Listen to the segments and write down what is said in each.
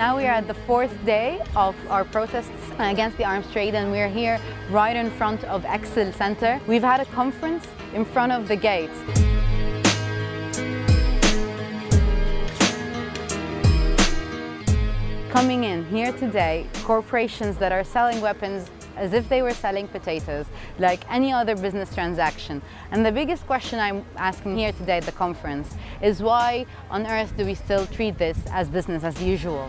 Now we are at the fourth day of our protests against the arms trade and we're here right in front of Excel Center. We've had a conference in front of the gates. Coming in here today, corporations that are selling weapons as if they were selling potatoes, like any other business transaction. And the biggest question I'm asking here today at the conference is why on earth do we still treat this as business as usual?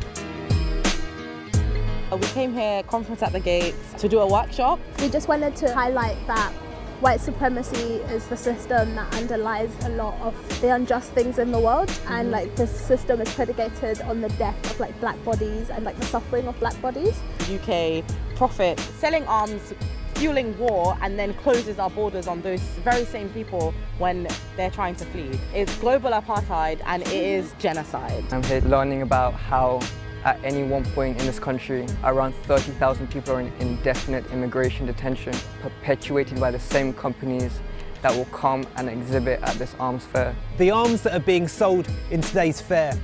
Uh, we came here, conference at the gates, to do a workshop. We just wanted to highlight that white supremacy is the system that underlies a lot of the unjust things in the world and mm-hmm. like this system is predicated on the death of like black bodies and like the suffering of black bodies. UK profit selling arms fueling war and then closes our borders on those very same people when they're trying to flee. It's global apartheid and it is genocide. I'm here learning about how at any one point in this country, around 30,000 people are in indefinite immigration detention, perpetuated by the same companies that will come and exhibit at this arms fair. The arms that are being sold in today's fair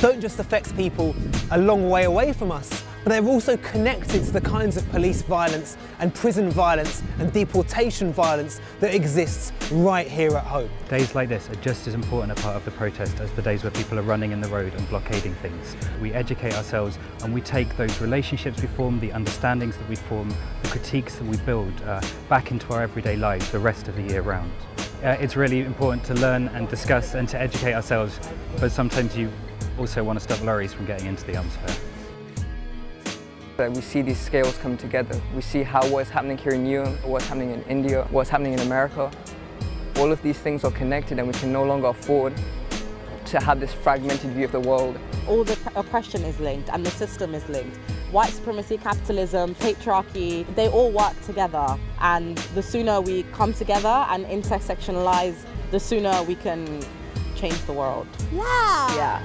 don't just affect people a long way away from us, but they're also connected to the kinds of police violence and prison violence and deportation violence that exists right here at home. Days like this are just as important a part of the protest as the days where people are running in the road and blockading things. We educate ourselves and we take those relationships we form, the understandings that we form, the critiques that we build uh, back into our everyday lives the rest of the year round. Uh, it's really important to learn and discuss and to educate ourselves, but sometimes you also want to stop lorries from getting into the arms fair. We see these scales come together. We see how what's happening here in Europe, what's happening in India, what's happening in America. All of these things are connected and we can no longer afford to have this fragmented view of the world. All the oppression is linked and the system is linked. White supremacy, capitalism, patriarchy, they all work together and the sooner we come together and intersectionalize, the sooner we can change the world. Yeah! Yeah.